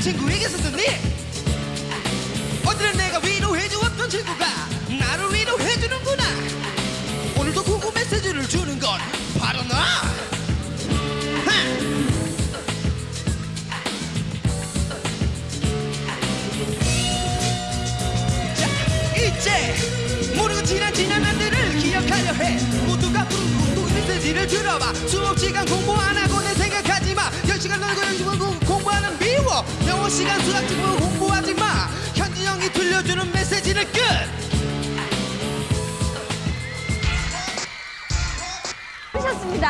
다른 친구에게서 듣니 어제는 내가 위로해주었던 친구가 나를 위로해주는구나. 오늘도 구구 메시지를 주는 건 바로 나 하! 자, 이제 모르고 지난 지난 날들을 기억하려 해. 모두가 구구 메시지를 들어봐. 수업 시간 공부 안 하고 시간 수학 지금 공부하지 마 현진 형이 들려주는 메시지는 끝 하셨습니다.